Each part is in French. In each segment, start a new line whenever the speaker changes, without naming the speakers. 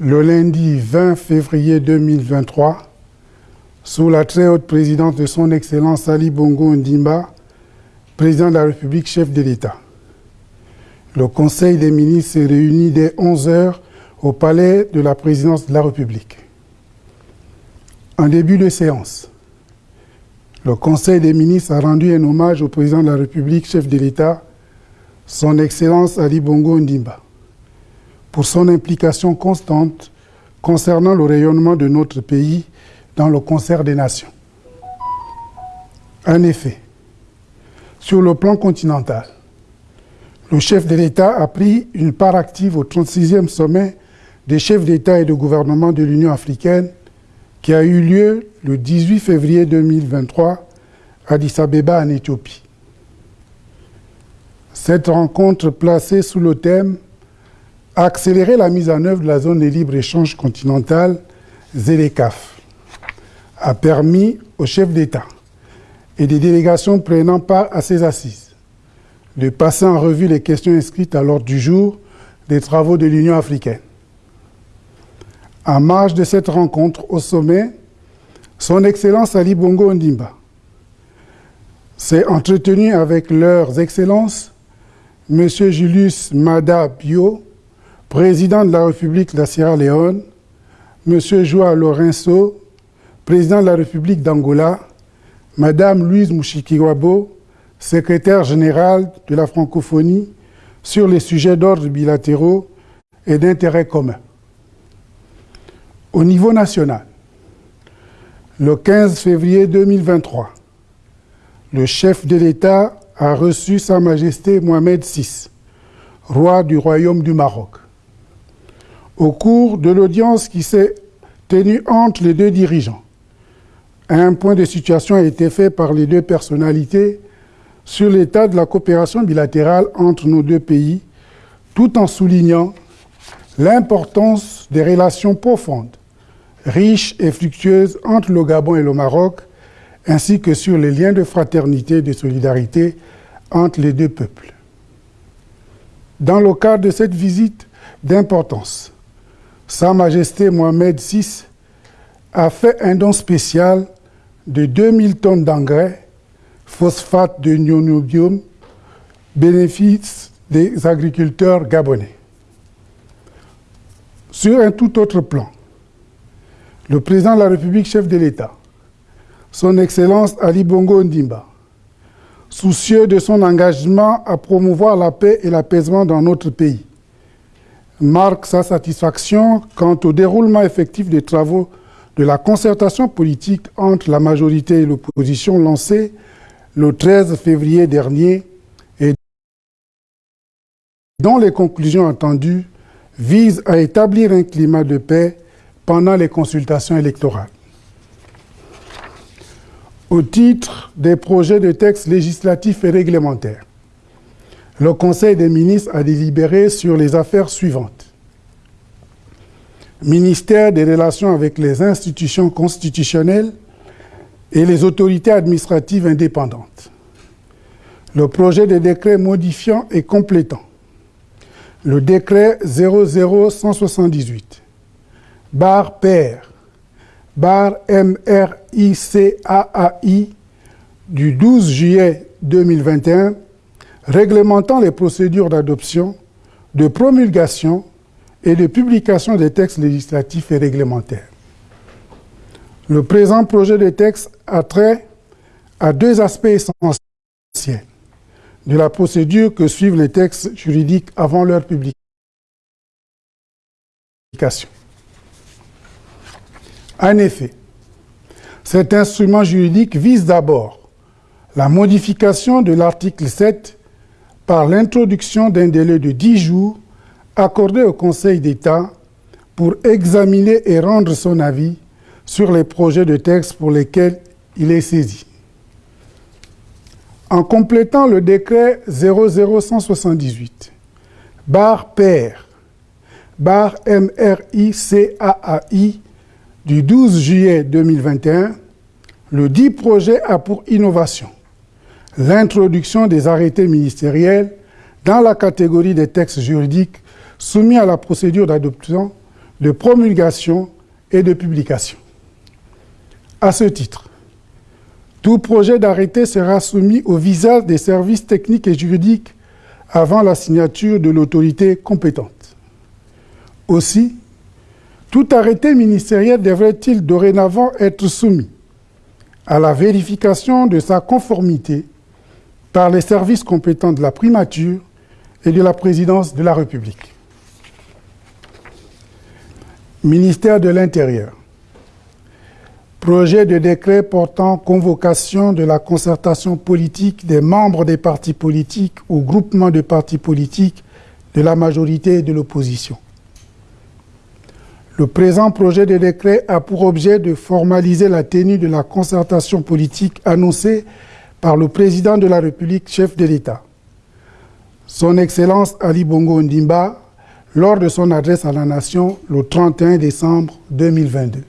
le lundi 20 février 2023, sous la très haute présidence de son Excellence Ali Bongo Ndimba, président de la République, chef de l'État. Le Conseil des ministres s'est réuni dès 11 heures au palais de la présidence de la République. En début de séance, le Conseil des ministres a rendu un hommage au président de la République, chef de l'État, son Excellence Ali Bongo Ndimba, pour son implication constante concernant le rayonnement de notre pays dans le concert des nations. En effet, sur le plan continental, le chef de l'État a pris une part active au 36e sommet des chefs d'État et de gouvernement de l'Union africaine qui a eu lieu le 18 février 2023 à Addis Abeba en Éthiopie. Cette rencontre placée sous le thème Accélérer la mise en œuvre de la zone de libre-échange continentale, ZELECAF, a permis aux chefs d'État et des délégations prenant part à ces assises de passer en revue les questions inscrites à l'ordre du jour des travaux de l'Union africaine. En marge de cette rencontre au sommet, Son Excellence Ali Bongo Ondimba s'est entretenu avec leurs excellences M. Julius Mada Bio, président de la République de la Sierra Leone, M. Joao Lourenço, président de la République d'Angola, Mme Louise Mushikiwabo, secrétaire général de la francophonie, sur les sujets d'ordre bilatéraux et d'intérêt commun. Au niveau national, le 15 février 2023, le chef de l'État a reçu Sa Majesté Mohamed VI, roi du Royaume du Maroc. Au cours de l'audience qui s'est tenue entre les deux dirigeants, un point de situation a été fait par les deux personnalités sur l'état de la coopération bilatérale entre nos deux pays, tout en soulignant l'importance des relations profondes, riches et fructueuses entre le Gabon et le Maroc, ainsi que sur les liens de fraternité et de solidarité entre les deux peuples. Dans le cadre de cette visite d'importance, Sa Majesté Mohamed VI a fait un don spécial de 2000 tonnes d'engrais, phosphate de nionobium, bénéfice des agriculteurs gabonais. Sur un tout autre plan, le président de la République, chef de l'État, son Excellence Ali Bongo Ndimba, soucieux de son engagement à promouvoir la paix et l'apaisement dans notre pays, marque sa satisfaction quant au déroulement effectif des travaux de la concertation politique entre la majorité et l'opposition lancée le 13 février dernier et dont les conclusions attendues visent à établir un climat de paix pendant les consultations électorales. Au titre des projets de textes législatifs et réglementaires, le Conseil des ministres a délibéré sur les affaires suivantes. Ministère des Relations avec les institutions constitutionnelles et les autorités administratives indépendantes. Le projet de décret modifiant et complétant. Le décret 00178, barre PR, barre MRICAAI du 12 juillet 2021, réglementant les procédures d'adoption, de promulgation et de publication des textes législatifs et réglementaires. Le présent projet de texte a trait à deux aspects essentiels de la procédure que suivent les textes juridiques avant leur publication. En effet, cet instrument juridique vise d'abord la modification de l'article 7 par l'introduction d'un délai de 10 jours accordé au Conseil d'État pour examiner et rendre son avis sur les projets de texte pour lesquels il est saisi. En complétant le décret 00178, barre PR, barre MRICAAI du 12 juillet 2021, le dit projet a pour innovation l'introduction des arrêtés ministériels dans la catégorie des textes juridiques soumis à la procédure d'adoption de promulgation et de publication. À ce titre, tout projet d'arrêté sera soumis au visa des services techniques et juridiques avant la signature de l'autorité compétente. Aussi, tout arrêté ministériel devrait-il dorénavant être soumis à la vérification de sa conformité par les services compétents de la primature et de la présidence de la République. Ministère de l'Intérieur. Projet de décret portant convocation de la concertation politique des membres des partis politiques ou groupements de partis politiques de la majorité et de l'opposition. Le présent projet de décret a pour objet de formaliser la tenue de la concertation politique annoncée par le président de la République, chef de l'État. Son Excellence Ali Bongo Ndimba, lors de son adresse à la Nation le 31 décembre 2022.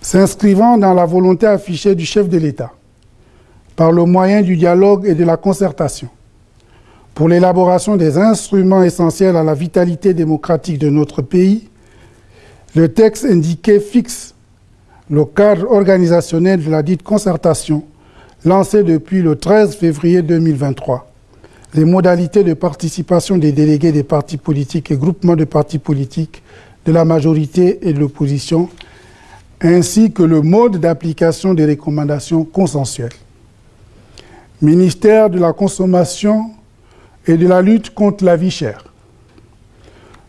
S'inscrivant dans la volonté affichée du chef de l'État, par le moyen du dialogue et de la concertation, pour l'élaboration des instruments essentiels à la vitalité démocratique de notre pays, le texte indiqué fixe le cadre organisationnel de la dite concertation lancée depuis le 13 février 2023, les modalités de participation des délégués des partis politiques et groupements de partis politiques de la majorité et de l'opposition, ainsi que le mode d'application des recommandations consensuelles. Ministère de la Consommation et de la lutte contre la vie chère.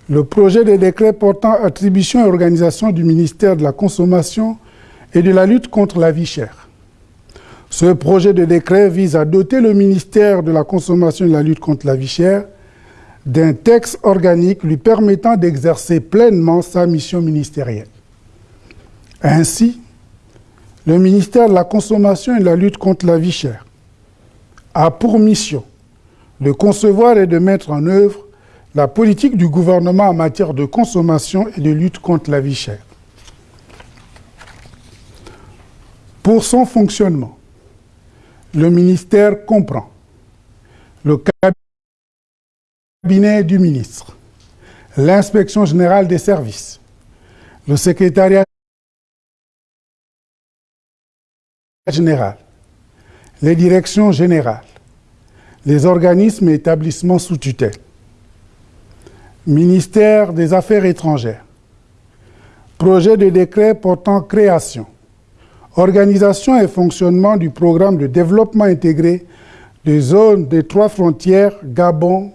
Le projet de décret portant attribution et organisation du ministère de la Consommation et de la lutte contre la vie chère. Ce projet de décret vise à doter le ministère de la Consommation et de la lutte contre la vie chère d'un texte organique lui permettant d'exercer pleinement sa mission ministérielle. Ainsi, le ministère de la Consommation et de la lutte contre la vie chère a pour mission de concevoir et de mettre en œuvre la politique du gouvernement en matière de consommation et de lutte contre la vie chère. Pour son fonctionnement, le ministère comprend. Le cabinet du ministre, l'inspection générale des services, le secrétariat général, les directions générales, les organismes et établissements sous tutelle, ministère des Affaires étrangères, projet de décret portant création, organisation et fonctionnement du programme de développement intégré des zones des trois frontières Gabon,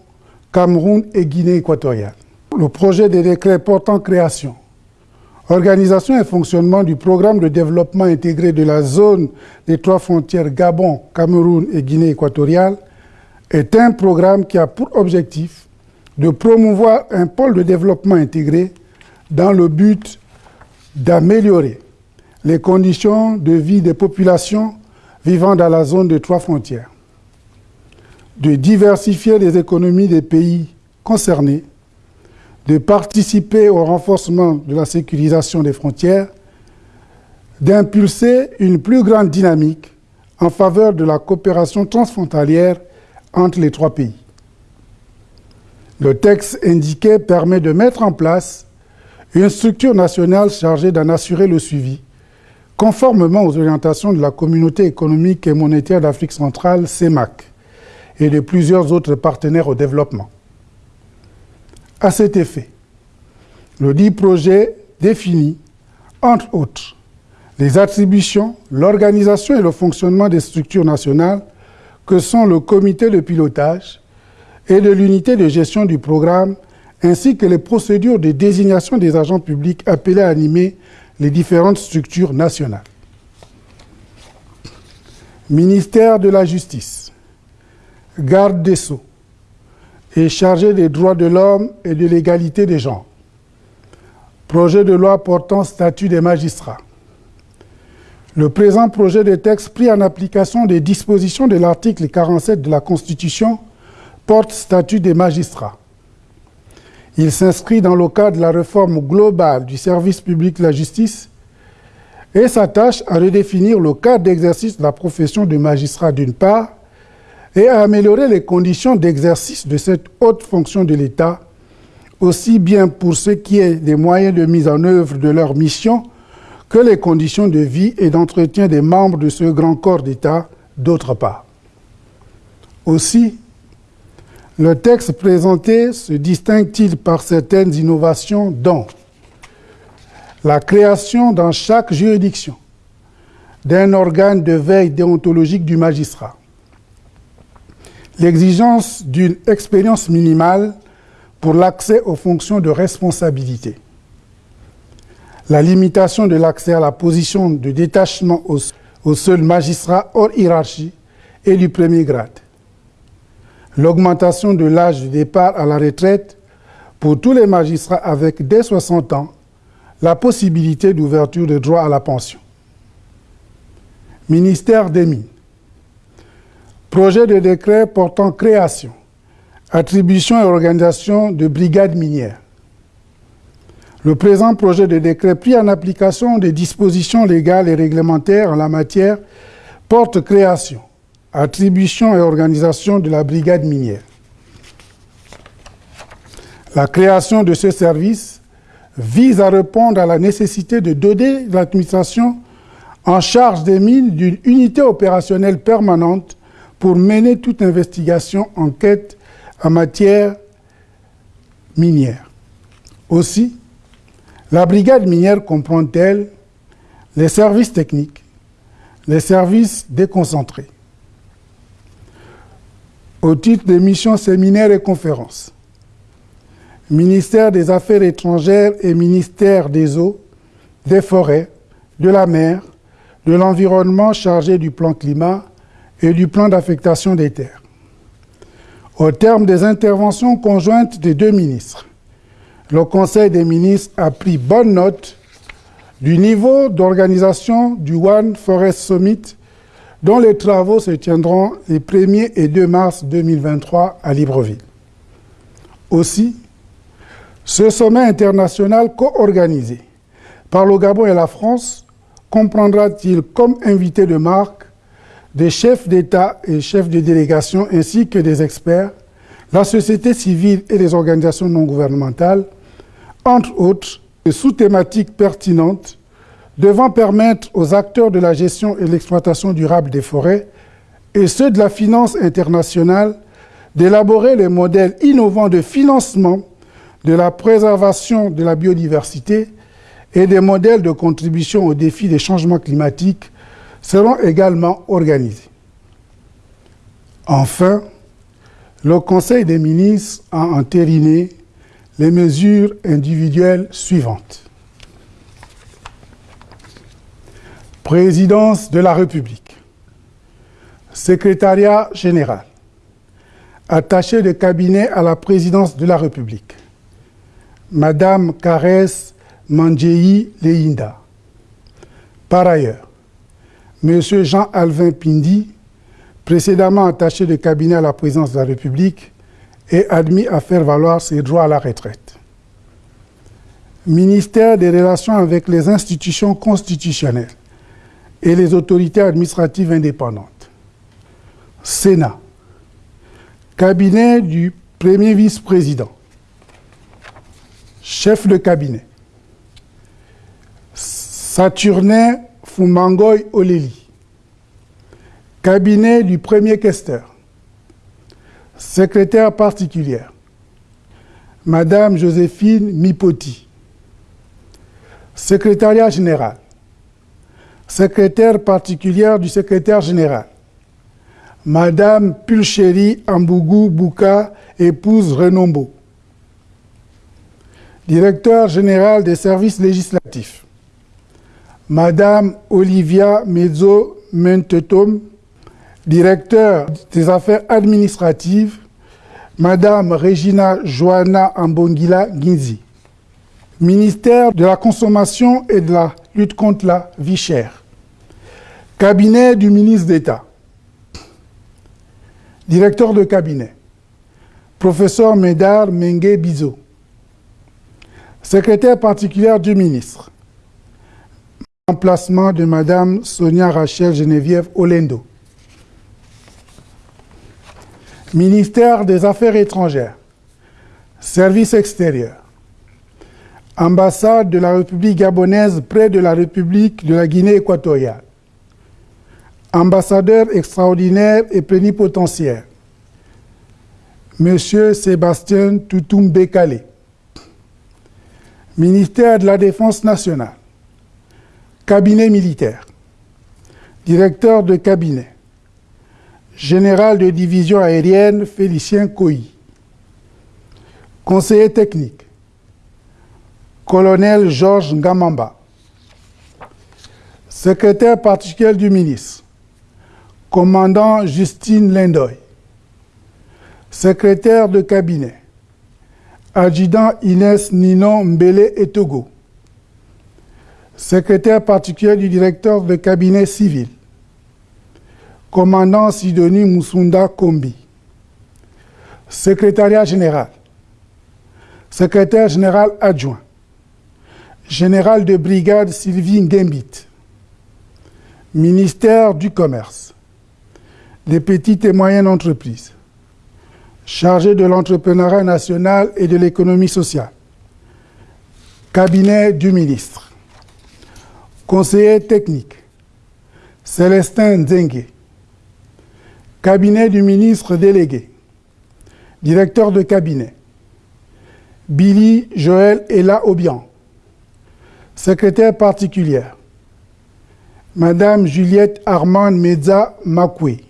Cameroun et Guinée équatoriale. Le projet de décret portant création, organisation et fonctionnement du programme de développement intégré de la zone des trois frontières Gabon, Cameroun et Guinée équatoriale est un programme qui a pour objectif de promouvoir un pôle de développement intégré dans le but d'améliorer les conditions de vie des populations vivant dans la zone des trois frontières, de diversifier les économies des pays concernés, de participer au renforcement de la sécurisation des frontières, d'impulser une plus grande dynamique en faveur de la coopération transfrontalière entre les trois pays. Le texte indiqué permet de mettre en place une structure nationale chargée d'en assurer le suivi, conformément aux orientations de la Communauté économique et monétaire d'Afrique centrale, CEMAC, et de plusieurs autres partenaires au développement. À cet effet, le dit projet définit, entre autres, les attributions, l'organisation et le fonctionnement des structures nationales que sont le comité de pilotage et de l'unité de gestion du programme, ainsi que les procédures de désignation des agents publics appelés à animer les différentes structures nationales. Ministère de la Justice, garde des Sceaux et chargé des droits de l'homme et de l'égalité des genres. Projet de loi portant statut des magistrats le présent projet de texte pris en application des dispositions de l'article 47 de la Constitution porte statut des magistrats. Il s'inscrit dans le cadre de la réforme globale du service public de la justice et s'attache à redéfinir le cadre d'exercice de la profession de magistrat d'une part et à améliorer les conditions d'exercice de cette haute fonction de l'État aussi bien pour ce qui est des moyens de mise en œuvre de leur mission que les conditions de vie et d'entretien des membres de ce grand corps d'État, d'autre part. Aussi, le texte présenté se distingue-t-il par certaines innovations dont la création dans chaque juridiction d'un organe de veille déontologique du magistrat, l'exigence d'une expérience minimale pour l'accès aux fonctions de responsabilité, la limitation de l'accès à la position de détachement au, seul magistrat hors hiérarchie et du premier grade, l'augmentation de l'âge de départ à la retraite pour tous les magistrats avec dès 60 ans la possibilité d'ouverture de droit à la pension. Ministère des Mines. Projet de décret portant création, attribution et organisation de brigades minières. Le présent projet de décret pris en application des dispositions légales et réglementaires en la matière porte création, attribution et organisation de la brigade minière. La création de ce service vise à répondre à la nécessité de doter l'administration en charge des mines d'une unité opérationnelle permanente pour mener toute investigation, enquête en matière minière. Aussi, la brigade minière comprend-elle les services techniques, les services déconcentrés. Au titre des missions séminaires et conférences, ministère des Affaires étrangères et ministère des Eaux, des Forêts, de la Mer, de l'Environnement chargé du plan climat et du plan d'affectation des terres. Au terme des interventions conjointes des deux ministres, le Conseil des ministres a pris bonne note du niveau d'organisation du One Forest Summit dont les travaux se tiendront les 1er et 2 mars 2023 à Libreville. Aussi, ce sommet international co-organisé par le Gabon et la France comprendra-t-il comme invité de marque des chefs d'État et chefs de délégation ainsi que des experts, la société civile et les organisations non gouvernementales, entre autres, sous-thématiques pertinentes devant permettre aux acteurs de la gestion et l'exploitation durable des forêts et ceux de la finance internationale d'élaborer les modèles innovants de financement de la préservation de la biodiversité et des modèles de contribution aux défis des changements climatiques seront également organisés. Enfin, le Conseil des ministres a entériné les mesures individuelles suivantes. Présidence de la République, Secrétariat général, attaché de cabinet à la présidence de la République, Madame Carès Mandjei Leinda. Par ailleurs, M. Jean-Alvin Pindi, précédemment attaché de cabinet à la présidence de la République, est admis à faire valoir ses droits à la retraite. Ministère des Relations avec les institutions constitutionnelles et les autorités administratives indépendantes. Sénat. Cabinet du premier vice-président. Chef de cabinet. Saturnin Fumangoy Oleli. Cabinet du premier questeur. Secrétaire particulière. Madame Joséphine Mipoti. Secrétariat général. Secrétaire particulière du secrétaire général. Madame Pulchéri Ambougou Bouka, épouse Renombo. Directeur général des services législatifs. Madame Olivia Mezzo Mentetom, directeur des affaires administratives, Madame Regina Joana Ambongila Ginzi, ministère de la Consommation et de la lutte contre la vie chère, cabinet du ministre d'État, directeur de cabinet, professeur Médard Mengue Bizo, secrétaire particulière du ministre, emplacement de Madame Sonia Rachel Geneviève Olendo, Ministère des Affaires étrangères, Service extérieur. Ambassade de la République gabonaise près de la République de la Guinée équatoriale. Ambassadeur extraordinaire et plénipotentiaire. Monsieur Sébastien Toutoum Bekale. Ministère de la Défense nationale. Cabinet militaire. Directeur de cabinet. Général de division aérienne Félicien Coy. Conseiller technique. Colonel Georges Ngamamba. Secrétaire particulier du ministre. Commandant Justine Lindoy. Secrétaire de cabinet. Adjudant Inès Ninon Mbele Etogo. Secrétaire particulier du directeur de cabinet civil. Commandant Sidonie Moussunda Kombi. Secrétariat général. Secrétaire général adjoint. Général de brigade Sylvie Ngembit. Ministère du Commerce. Des petites et moyennes entreprises. Chargé de l'entrepreneuriat national et de l'économie sociale. Cabinet du ministre. Conseiller technique. Célestin Nzengue. Cabinet du ministre délégué. Directeur de cabinet. Billy Joël Ella Obian. Secrétaire particulière. Madame Juliette Armand Meza Makwe.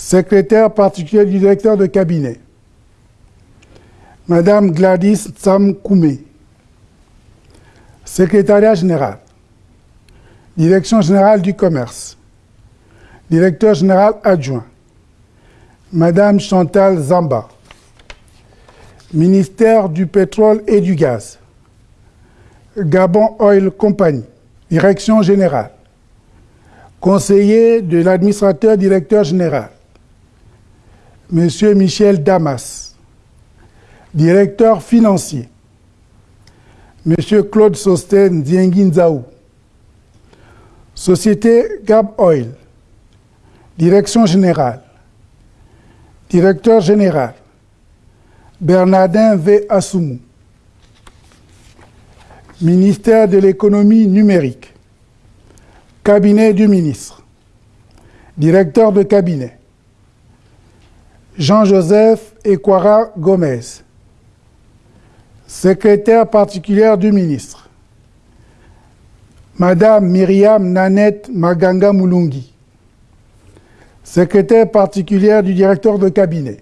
Secrétaire particulière du directeur de cabinet. Madame Gladys Tsam Koumé. Secrétariat général. Direction générale du commerce. Directeur général adjoint. Madame Chantal Zamba. Ministère du pétrole et du gaz. Gabon Oil Company, direction générale. Conseiller de l'administrateur directeur général. Monsieur Michel Damas. Directeur financier. Monsieur Claude Sosten Dienginzaou. Société Gab Oil. Direction générale. Directeur général. Bernardin V. Assoumou. Ministère de l'économie numérique. Cabinet du ministre. Directeur de cabinet. Jean-Joseph Ekwara Gomez. Secrétaire particulière du ministre. Madame Myriam Nanette Maganga Moulungi. Secrétaire particulière du directeur de cabinet.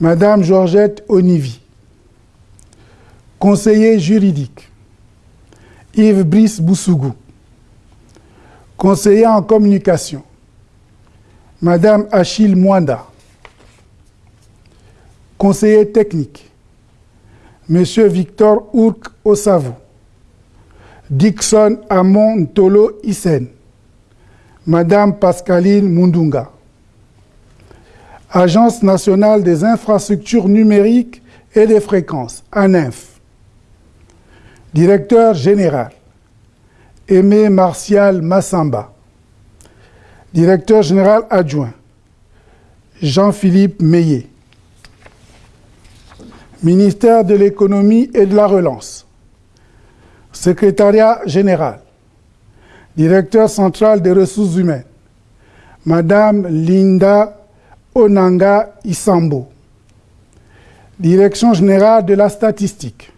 Madame Georgette Onivi. Conseiller juridique. Yves Brice Boussougou. Conseiller en communication. Madame Achille Mwanda. Conseiller technique. Monsieur Victor Ourk Osavou. Dixon Amon Tolo Isen. Madame Pascaline Mundunga. Agence nationale des infrastructures numériques et des fréquences, ANINF. Directeur général, Aimé Martial Massamba. Directeur général adjoint, Jean-Philippe Meillet. Ministère de l'économie et de la relance. Secrétariat général. Directeur central des ressources humaines. Madame Linda Onanga Isambo. Direction générale de la statistique.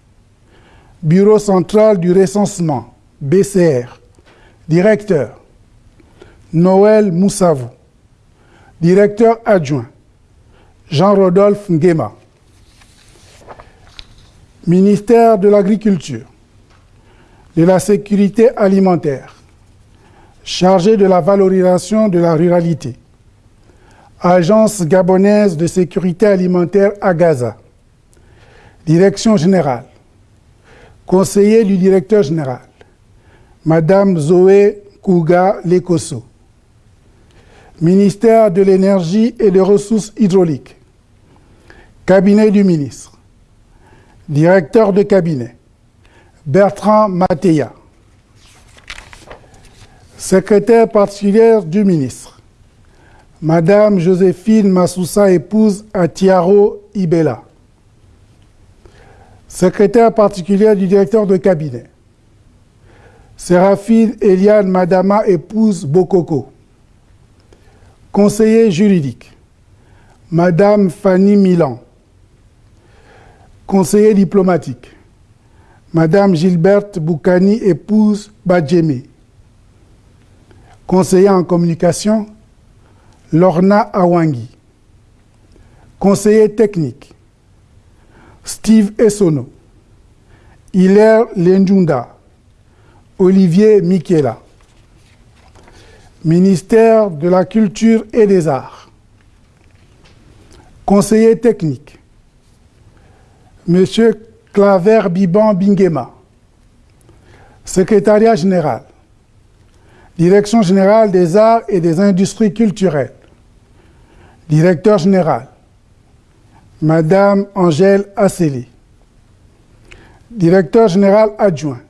Bureau central du recensement, BCR. Directeur. Noël Moussavou. Directeur adjoint. Jean-Rodolphe Nguema. Ministère de l'Agriculture, de la Sécurité alimentaire, chargé de la valorisation de la ruralité. Agence gabonaise de sécurité alimentaire à Gaza. Direction générale. Conseiller du directeur général. Madame Zoé Kouga Lekoso. Ministère de l'énergie et des ressources hydrauliques. Cabinet du ministre. Directeur de cabinet. Bertrand Matéa. Secrétaire particulière du ministre. Madame Joséphine Massoussa, épouse à Tiaro Ibela. Secrétaire particulière du directeur de cabinet. Séraphine Eliane Madama, épouse Bokoko. Conseiller juridique. Madame Fanny Milan. Conseiller diplomatique. Madame Gilberte Boukani, épouse Badjeme. Conseiller en communication, Lorna Awangi. Conseiller technique, Steve Essono. Hilaire Lenjunda. Olivier Michela. Ministère de la Culture et des Arts. Conseiller technique, Monsieur Claver Biban Bingema. Secrétariat général, Direction générale des arts et des industries culturelles. Directeur général, Madame Angèle Asseli. Directeur général adjoint,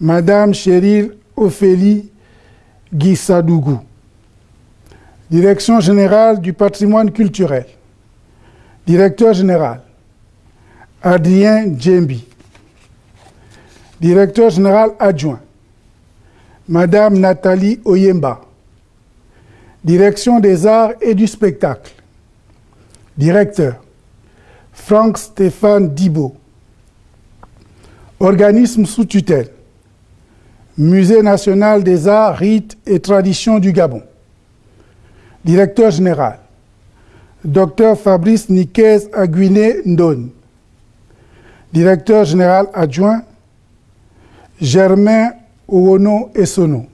Madame Cheryl Ophélie Guissadougou. Direction générale du patrimoine culturel. Directeur général, Adrien Djembi. Directeur général adjoint, Madame Nathalie Oyemba. Direction des arts et du spectacle. Directeur, Franck Stéphane Dibo. Organisme sous tutelle, Musée national des arts, rites et traditions du Gabon. Directeur général, Dr Fabrice Niquez Aguiné Ndon. Directeur général adjoint, Germain Ouono Essono.